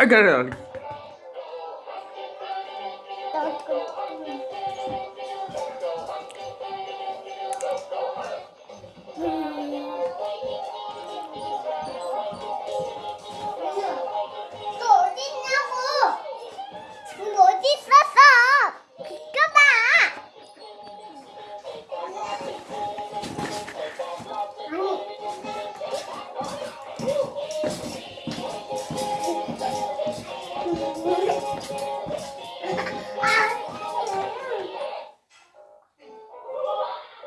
I got it.